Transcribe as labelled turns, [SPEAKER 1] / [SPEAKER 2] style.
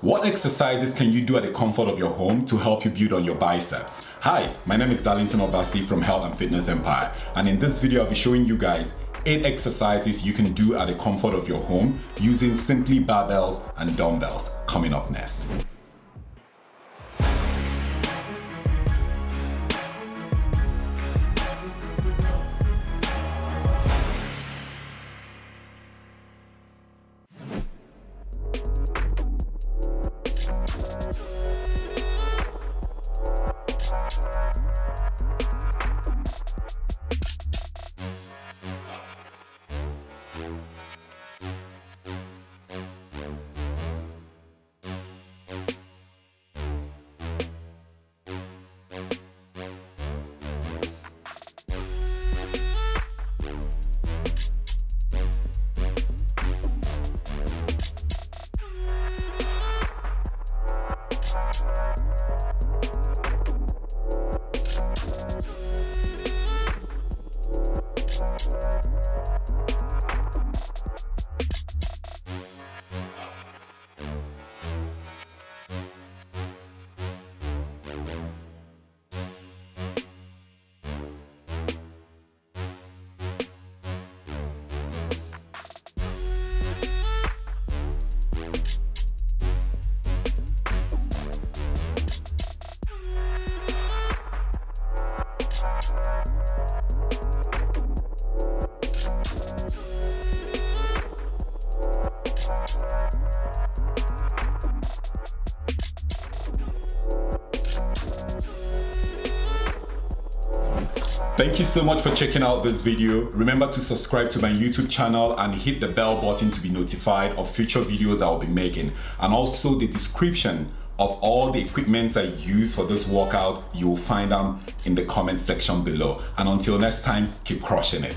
[SPEAKER 1] What exercises can you do at the comfort of your home to help you build on your biceps? Hi, my name is Darlington Obasi from Health and Fitness Empire and in this video I'll be showing you guys 8 exercises you can do at the comfort of your home using simply barbells and dumbbells coming up next. you Thank you so much for checking out this video. Remember to subscribe to my YouTube channel and hit the bell button to be notified of future videos I will be making. And also the description of all the equipments I use for this workout, you will find them in the comment section below. And until next time, keep crushing it.